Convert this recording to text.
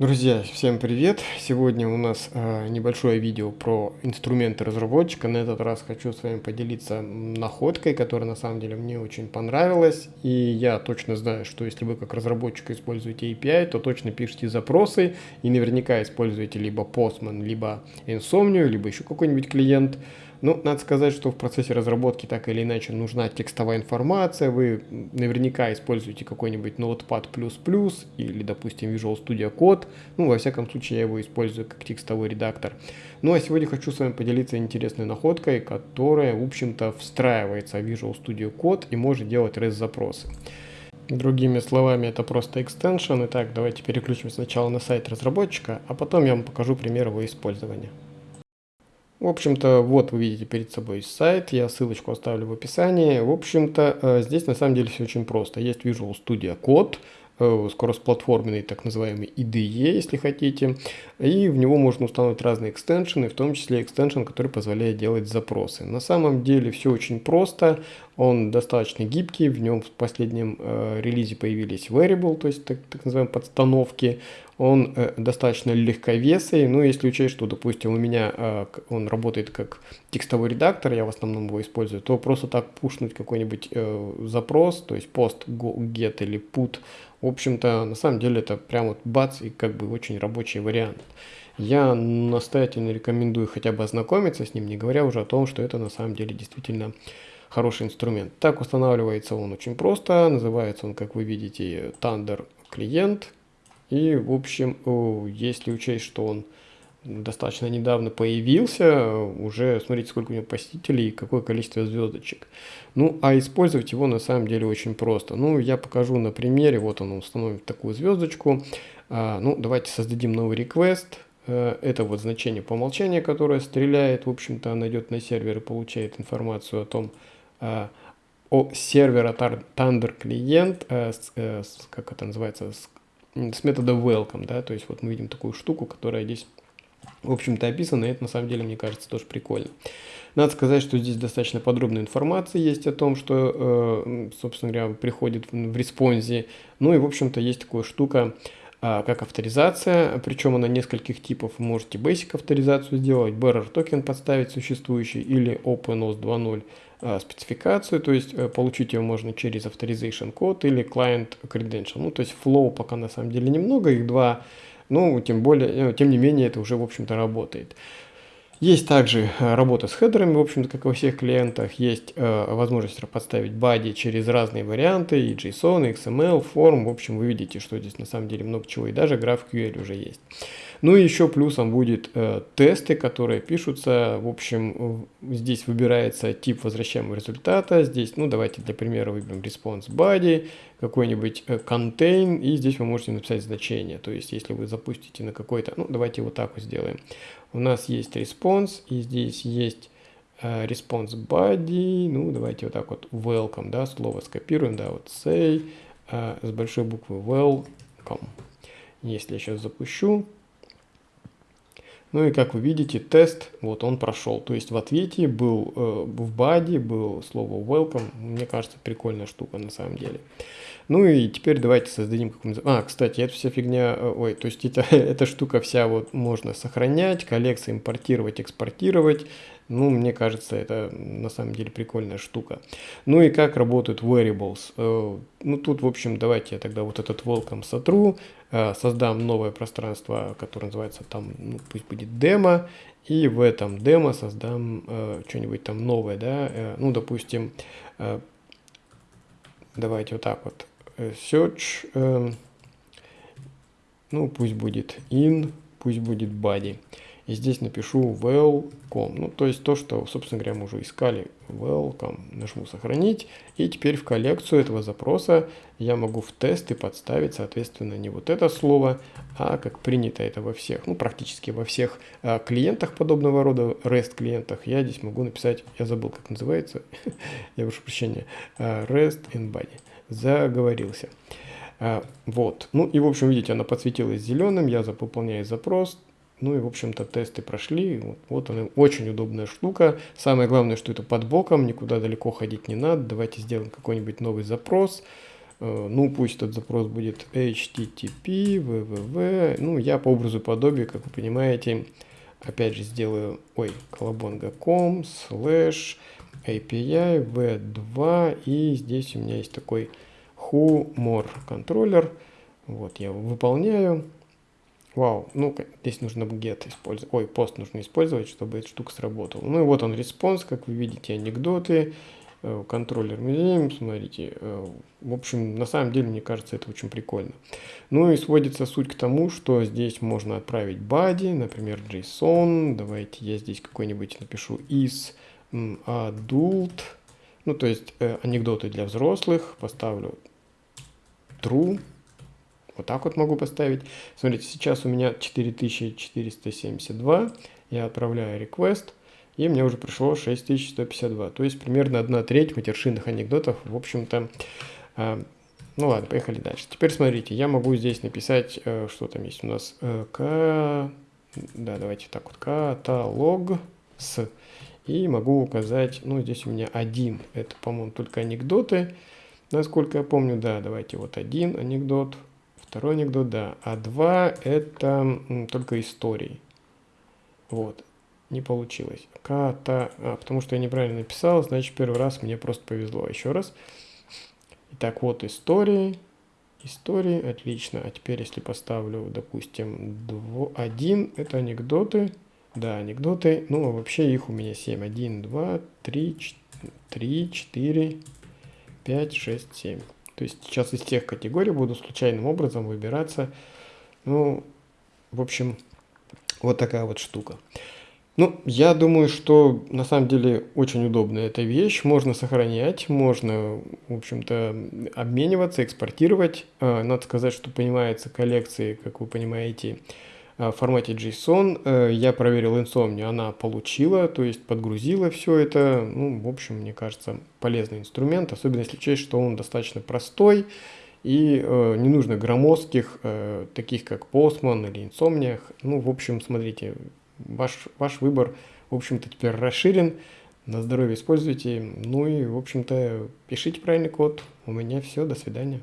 Друзья, всем привет! Сегодня у нас э, небольшое видео про инструменты разработчика. На этот раз хочу с вами поделиться находкой, которая на самом деле мне очень понравилась. И я точно знаю, что если вы как разработчик используете API, то точно пишите запросы и наверняка используете либо Postman, либо Insomnia, либо еще какой-нибудь клиент. Ну, надо сказать, что в процессе разработки так или иначе нужна текстовая информация. Вы наверняка используете какой-нибудь Notepad++ или, допустим, Visual Studio Code. Ну, во всяком случае, я его использую как текстовой редактор. Ну, а сегодня хочу с вами поделиться интересной находкой, которая, в общем-то, встраивается в Visual Studio Code и может делать REST-запросы. Другими словами, это просто экстеншн. Итак, давайте переключим сначала на сайт разработчика, а потом я вам покажу пример его использования. В общем-то, вот вы видите перед собой сайт, я ссылочку оставлю в описании. В общем-то, э, здесь на самом деле все очень просто. Есть Visual Studio Code, скоросплатформенный так называемый IDE, если хотите, и в него можно установить разные экстеншены, в том числе экстеншн, который позволяет делать запросы. На самом деле все очень просто, он достаточно гибкий, в нем в последнем э, релизе появились variable, то есть так, так называемые подстановки, он э, достаточно легковесый, ну если учесть, что, допустим, у меня э, он работает как текстовой редактор, я в основном его использую, то просто так пушнуть какой-нибудь э, запрос, то есть post, get или put, в общем-то, на самом деле это прям вот бац и как бы очень рабочий вариант. Я настоятельно рекомендую хотя бы ознакомиться с ним, не говоря уже о том, что это на самом деле действительно хороший инструмент. Так устанавливается он очень просто, называется он, как вы видите, Thunder клиент. И, в общем, если учесть, что он достаточно недавно появился, уже смотрите, сколько у него посетителей и какое количество звездочек. Ну, а использовать его на самом деле очень просто. Ну, я покажу на примере, вот он установит такую звездочку. А, ну, давайте создадим новый request. А, это вот значение по умолчанию, которое стреляет. В общем-то, она идет на сервер и получает информацию о том, а, о сервера Thunder клиент, с, а, с, как это называется, с с метода welcome, да, то есть вот мы видим такую штуку, которая здесь, в общем-то, описана, и это на самом деле, мне кажется, тоже прикольно. Надо сказать, что здесь достаточно подробная информация есть о том, что, э, собственно говоря, приходит в респонзе. Ну и, в общем-то, есть такая штука, а, как авторизация, причем она нескольких типов. Вы можете basic авторизацию сделать, bearer токен подставить существующий или OpenOS 2.0 а, спецификацию, то есть э, получить ее можно через authorization код или client credential. Ну, то есть flow пока на самом деле немного, их два, ну, тем более, э, тем не менее, это уже, в общем-то, работает. Есть также э, работа с хедерами, в общем-то, как во всех клиентах. Есть э, возможность подставить бади через разные варианты, и JSON, и XML, форм. В общем, вы видите, что здесь на самом деле много чего, и даже GraphQL уже есть. Ну и еще плюсом будет э, тесты, которые пишутся. В общем, здесь выбирается тип возвращаемого результата. Здесь, ну давайте для примера выберем response body, какой-нибудь э, contain, и здесь вы можете написать значение. То есть, если вы запустите на какой-то, ну давайте вот так вот сделаем. У нас есть response, и здесь есть uh, response body, ну давайте вот так вот welcome, да, слово скопируем, да, вот say uh, с большой буквы welcome. Если я сейчас запущу, ну и как вы видите, тест, вот он прошел. То есть в ответе был, э, в баде был слово welcome. Мне кажется, прикольная штука на самом деле. Ну и теперь давайте создадим какую-нибудь... А, кстати, эта вся фигня... Э, ой, то есть это, эта штука вся вот можно сохранять, коллекции импортировать, экспортировать. Ну, мне кажется, это на самом деле прикольная штука. Ну и как работают variables. Э, ну, тут, в общем, давайте я тогда вот этот welcome сотру, э, создам новое пространство, которое называется там, ну, пусть будет демо, и в этом демо создам э, что-нибудь там новое, да, ну, допустим, давайте вот так вот, search, ну, пусть будет in, пусть будет body. И здесь напишу welcome. Ну, то есть то, что, собственно говоря, мы уже искали. Welcome. Нажму сохранить. И теперь в коллекцию этого запроса я могу в тесты подставить, соответственно, не вот это слово, а как принято это во всех, ну, практически во всех а, клиентах подобного рода, REST клиентах, я здесь могу написать, я забыл, как называется, я прошу прощения, а, REST in body. Заговорился. А, вот. Ну и, в общем, видите, она подсветилась зеленым, я выполняю запрос, ну и, в общем-то, тесты прошли. Вот, она, очень удобная штука. Самое главное, что это под боком, никуда далеко ходить не надо. Давайте сделаем какой-нибудь новый запрос. Э, ну, пусть этот запрос будет http, www. Ну, я по образу подобия, как вы понимаете, опять же сделаю, ой, колобонга.com slash API v2 и здесь у меня есть такой humor контроллер. Вот, я его выполняю. Вау, ну здесь нужно GET использовать, ой, POST нужно использовать, чтобы эта штука сработала. Ну и вот он response, как вы видите, анекдоты, э, контроллер музеем, смотрите. Э, в общем, на самом деле, мне кажется, это очень прикольно. Ну и сводится суть к тому, что здесь можно отправить body, например, JSON. Давайте я здесь какой-нибудь напишу is adult, ну то есть э, анекдоты для взрослых, поставлю true, вот так вот могу поставить. Смотрите, сейчас у меня 4472, я отправляю request, и мне уже пришло 6152, то есть примерно 1 треть матершинных анекдотов, в общем-то, э, ну ладно, поехали дальше. Теперь смотрите, я могу здесь написать, э, что там есть у нас, э, к, да, давайте так вот, каталог с и могу указать, ну, здесь у меня один, это, по-моему, только анекдоты, насколько я помню, да, давайте вот один анекдот, второй анекдот, да, а два это только истории. Вот, не получилось. Ката, а, потому что я неправильно написал, значит, первый раз мне просто повезло. Еще раз. Итак, вот истории. Истории, отлично. А теперь, если поставлю, допустим, 1, это анекдоты. Да, анекдоты. Ну, а вообще их у меня 7. 1, 2, 3, 3, 4, 5, 6, 7. То есть сейчас из тех категорий буду случайным образом выбираться. Ну, в общем, вот такая вот штука. Ну, я думаю, что на самом деле очень удобная эта вещь. Можно сохранять, можно, в общем-то, обмениваться, экспортировать. А, надо сказать, что понимается коллекции, как вы понимаете, в формате JSON. Э, я проверил Insomnia, она получила, то есть подгрузила все это. Ну, в общем, мне кажется, полезный инструмент, особенно если учесть, что он достаточно простой и э, не нужно громоздких, э, таких как Postman или Insomnia. Ну, в общем, смотрите, ваш, ваш выбор, в общем-то, теперь расширен. На здоровье используйте. Ну и, в общем-то, пишите правильный код. У меня все. До свидания.